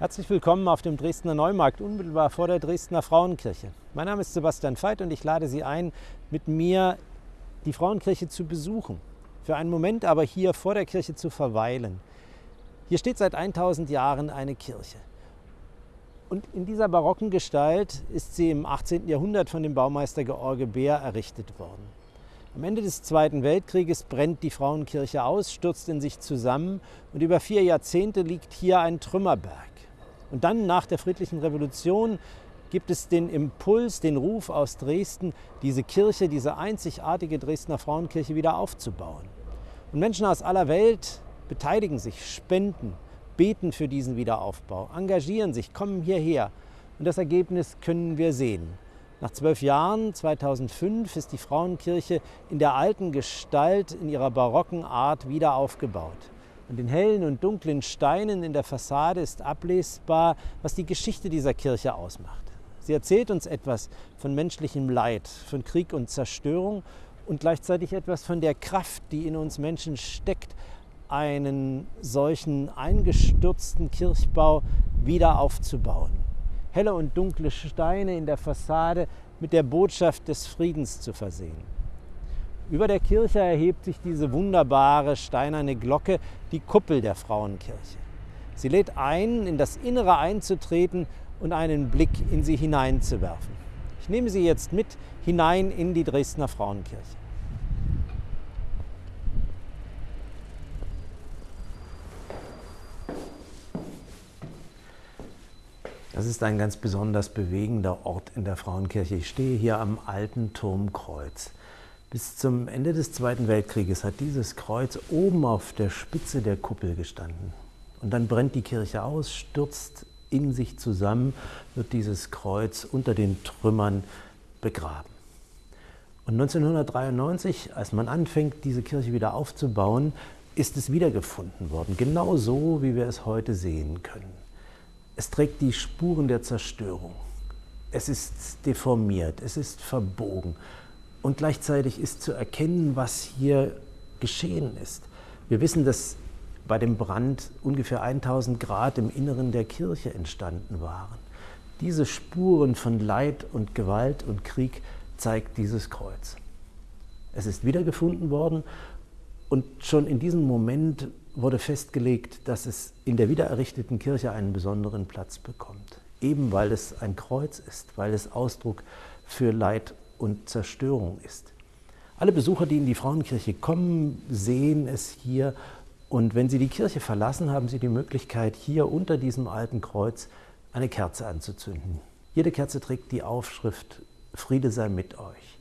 Herzlich willkommen auf dem Dresdner Neumarkt, unmittelbar vor der Dresdner Frauenkirche. Mein Name ist Sebastian Veit und ich lade Sie ein, mit mir die Frauenkirche zu besuchen. Für einen Moment aber hier vor der Kirche zu verweilen. Hier steht seit 1000 Jahren eine Kirche. Und in dieser barocken Gestalt ist sie im 18. Jahrhundert von dem Baumeister George Beer errichtet worden. Am Ende des Zweiten Weltkrieges brennt die Frauenkirche aus, stürzt in sich zusammen und über vier Jahrzehnte liegt hier ein Trümmerberg. Und dann nach der friedlichen Revolution gibt es den Impuls, den Ruf aus Dresden, diese Kirche, diese einzigartige Dresdner Frauenkirche wieder aufzubauen. Und Menschen aus aller Welt beteiligen sich, spenden, beten für diesen Wiederaufbau, engagieren sich, kommen hierher. Und das Ergebnis können wir sehen. Nach zwölf Jahren, 2005, ist die Frauenkirche in der alten Gestalt, in ihrer barocken Art wieder aufgebaut. An den hellen und dunklen Steinen in der Fassade ist ablesbar, was die Geschichte dieser Kirche ausmacht. Sie erzählt uns etwas von menschlichem Leid, von Krieg und Zerstörung und gleichzeitig etwas von der Kraft, die in uns Menschen steckt, einen solchen eingestürzten Kirchbau wieder aufzubauen helle und dunkle Steine in der Fassade mit der Botschaft des Friedens zu versehen. Über der Kirche erhebt sich diese wunderbare steinerne Glocke, die Kuppel der Frauenkirche. Sie lädt ein, in das Innere einzutreten und einen Blick in sie hineinzuwerfen. Ich nehme Sie jetzt mit hinein in die Dresdner Frauenkirche. Das ist ein ganz besonders bewegender Ort in der Frauenkirche. Ich stehe hier am alten Turmkreuz. Bis zum Ende des Zweiten Weltkrieges hat dieses Kreuz oben auf der Spitze der Kuppel gestanden. Und dann brennt die Kirche aus, stürzt in sich zusammen, wird dieses Kreuz unter den Trümmern begraben. Und 1993, als man anfängt, diese Kirche wieder aufzubauen, ist es wiedergefunden worden, genau so, wie wir es heute sehen können. Es trägt die Spuren der Zerstörung. Es ist deformiert, es ist verbogen. Und gleichzeitig ist zu erkennen, was hier geschehen ist. Wir wissen, dass bei dem Brand ungefähr 1000 Grad im Inneren der Kirche entstanden waren. Diese Spuren von Leid und Gewalt und Krieg zeigt dieses Kreuz. Es ist wiedergefunden worden und schon in diesem Moment wurde festgelegt, dass es in der wiedererrichteten Kirche einen besonderen Platz bekommt. Eben weil es ein Kreuz ist, weil es Ausdruck für Leid und Zerstörung ist. Alle Besucher, die in die Frauenkirche kommen, sehen es hier und wenn sie die Kirche verlassen, haben sie die Möglichkeit, hier unter diesem alten Kreuz eine Kerze anzuzünden. Jede Kerze trägt die Aufschrift Friede sei mit euch.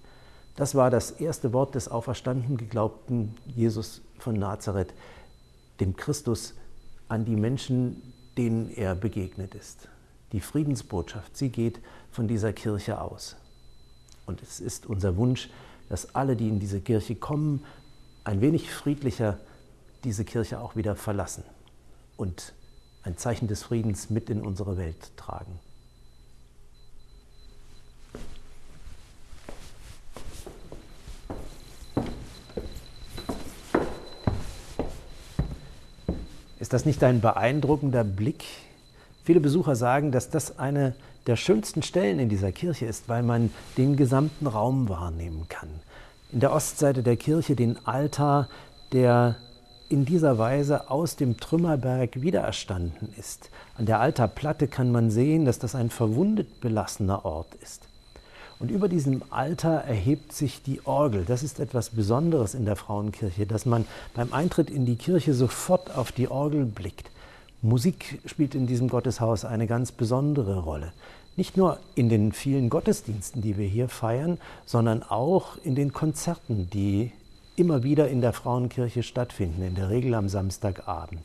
Das war das erste Wort des auferstanden geglaubten Jesus von Nazareth, dem Christus an die Menschen, denen er begegnet ist. Die Friedensbotschaft, sie geht von dieser Kirche aus. Und es ist unser Wunsch, dass alle, die in diese Kirche kommen, ein wenig friedlicher diese Kirche auch wieder verlassen und ein Zeichen des Friedens mit in unsere Welt tragen. Ist das nicht ein beeindruckender Blick? Viele Besucher sagen, dass das eine der schönsten Stellen in dieser Kirche ist, weil man den gesamten Raum wahrnehmen kann. In der Ostseite der Kirche den Altar, der in dieser Weise aus dem Trümmerberg wiedererstanden ist. An der Altarplatte kann man sehen, dass das ein verwundet belassener Ort ist. Und über diesem Altar erhebt sich die Orgel. Das ist etwas Besonderes in der Frauenkirche, dass man beim Eintritt in die Kirche sofort auf die Orgel blickt. Musik spielt in diesem Gotteshaus eine ganz besondere Rolle. Nicht nur in den vielen Gottesdiensten, die wir hier feiern, sondern auch in den Konzerten, die immer wieder in der Frauenkirche stattfinden, in der Regel am Samstagabend.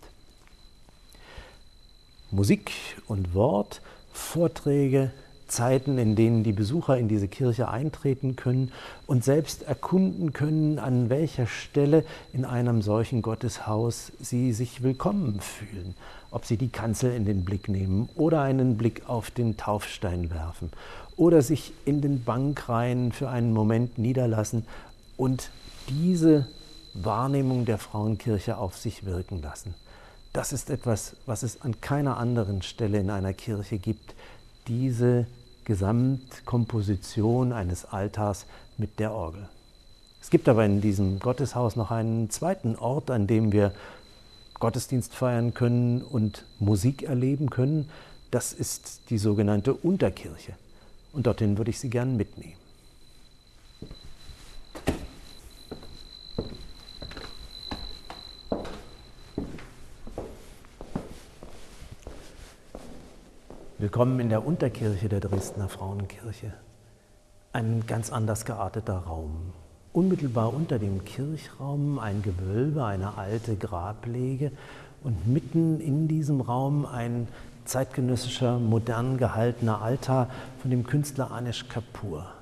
Musik und Wort, Vorträge, Zeiten, in denen die Besucher in diese Kirche eintreten können und selbst erkunden können, an welcher Stelle in einem solchen Gotteshaus sie sich willkommen fühlen. Ob sie die Kanzel in den Blick nehmen oder einen Blick auf den Taufstein werfen oder sich in den Bankreihen für einen Moment niederlassen und diese Wahrnehmung der Frauenkirche auf sich wirken lassen. das ist etwas, was es an keiner anderen Stelle in einer Kirche gibt. Diese Gesamtkomposition eines Altars mit der Orgel. Es gibt aber in diesem Gotteshaus noch einen zweiten Ort, an dem wir Gottesdienst feiern können und Musik erleben können. Das ist die sogenannte Unterkirche. Und dorthin würde ich Sie gern mitnehmen. Willkommen in der Unterkirche der Dresdner Frauenkirche. Ein ganz anders gearteter Raum. Unmittelbar unter dem Kirchraum ein Gewölbe, eine alte Grablege und mitten in diesem Raum ein zeitgenössischer, modern gehaltener Altar von dem Künstler Anish Kapoor.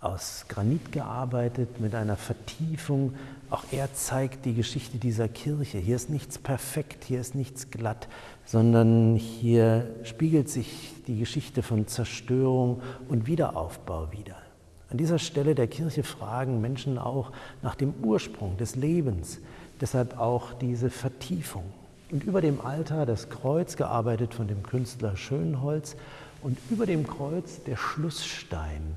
Aus Granit gearbeitet, mit einer Vertiefung. Auch er zeigt die Geschichte dieser Kirche. Hier ist nichts perfekt, hier ist nichts glatt, sondern hier spiegelt sich die Geschichte von Zerstörung und Wiederaufbau wieder. An dieser Stelle der Kirche fragen Menschen auch nach dem Ursprung des Lebens, deshalb auch diese Vertiefung. Und über dem Altar das Kreuz, gearbeitet von dem Künstler Schönholz, und über dem Kreuz der Schlussstein.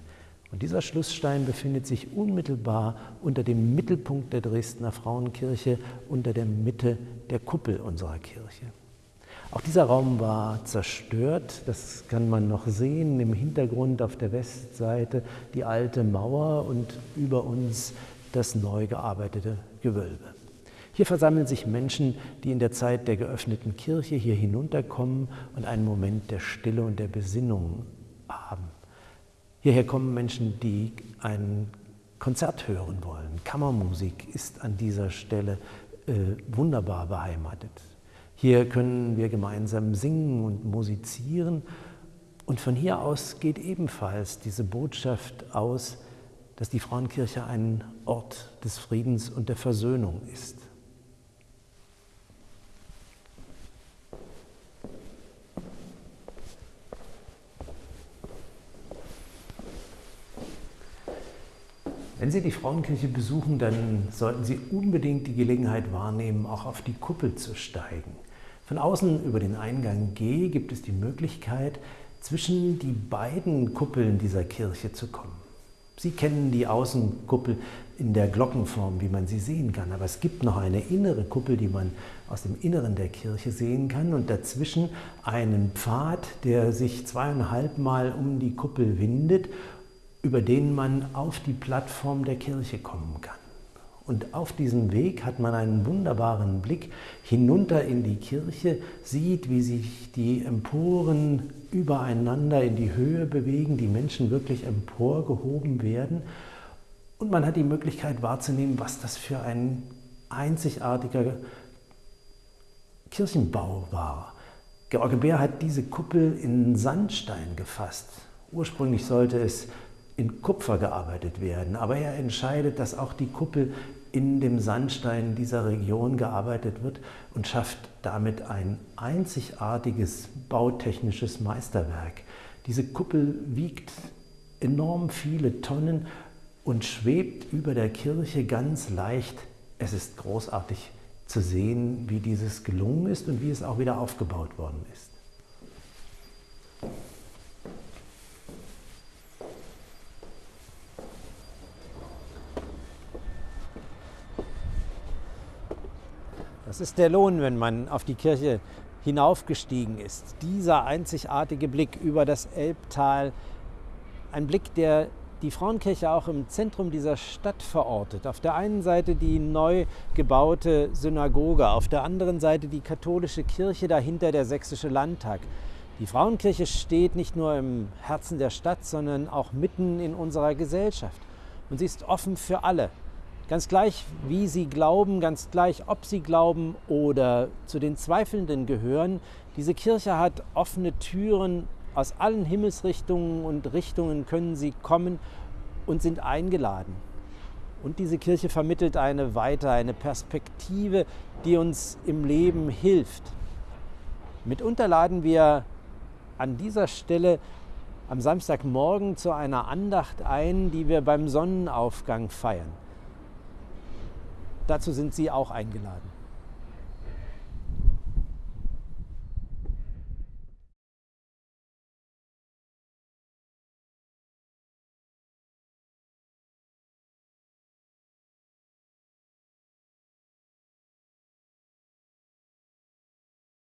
Und dieser Schlussstein befindet sich unmittelbar unter dem Mittelpunkt der Dresdner Frauenkirche, unter der Mitte der Kuppel unserer Kirche. Auch dieser Raum war zerstört, das kann man noch sehen im Hintergrund auf der Westseite die alte Mauer und über uns das neu gearbeitete Gewölbe. Hier versammeln sich Menschen, die in der Zeit der geöffneten Kirche hier hinunterkommen und einen Moment der Stille und der Besinnung haben. Hierher kommen Menschen, die ein Konzert hören wollen. Kammermusik ist an dieser Stelle äh, wunderbar beheimatet. Hier können wir gemeinsam singen und musizieren. Und von hier aus geht ebenfalls diese Botschaft aus, dass die Frauenkirche ein Ort des Friedens und der Versöhnung ist. Wenn Sie die Frauenkirche besuchen, dann sollten Sie unbedingt die Gelegenheit wahrnehmen, auch auf die Kuppel zu steigen. Von außen über den Eingang G gibt es die Möglichkeit, zwischen die beiden Kuppeln dieser Kirche zu kommen. Sie kennen die Außenkuppel in der Glockenform, wie man sie sehen kann, aber es gibt noch eine innere Kuppel, die man aus dem Inneren der Kirche sehen kann und dazwischen einen Pfad, der sich zweieinhalb Mal um die Kuppel windet, über den man auf die Plattform der Kirche kommen kann. Und auf diesem Weg hat man einen wunderbaren Blick hinunter in die Kirche, sieht, wie sich die Emporen übereinander in die Höhe bewegen, die Menschen wirklich emporgehoben werden. Und man hat die Möglichkeit wahrzunehmen, was das für ein einzigartiger Kirchenbau war. George Bär hat diese Kuppel in Sandstein gefasst. Ursprünglich sollte es in Kupfer gearbeitet werden. Aber er entscheidet, dass auch die Kuppel in dem Sandstein dieser Region gearbeitet wird und schafft damit ein einzigartiges bautechnisches Meisterwerk. Diese Kuppel wiegt enorm viele Tonnen und schwebt über der Kirche ganz leicht. Es ist großartig zu sehen, wie dieses gelungen ist und wie es auch wieder aufgebaut worden ist. Ist der Lohn, wenn man auf die Kirche hinaufgestiegen ist. Dieser einzigartige Blick über das Elbtal, ein Blick, der die Frauenkirche auch im Zentrum dieser Stadt verortet. Auf der einen Seite die neu gebaute Synagoge, auf der anderen Seite die katholische Kirche, dahinter der sächsische Landtag. Die Frauenkirche steht nicht nur im Herzen der Stadt, sondern auch mitten in unserer Gesellschaft. Und sie ist offen für alle. Ganz gleich, wie sie glauben, ganz gleich, ob sie glauben oder zu den Zweifelnden gehören, diese Kirche hat offene Türen aus allen Himmelsrichtungen und Richtungen können sie kommen und sind eingeladen. Und diese Kirche vermittelt eine Weite, eine Perspektive, die uns im Leben hilft. Mitunter laden wir an dieser Stelle am Samstagmorgen zu einer Andacht ein, die wir beim Sonnenaufgang feiern. Dazu sind Sie auch eingeladen.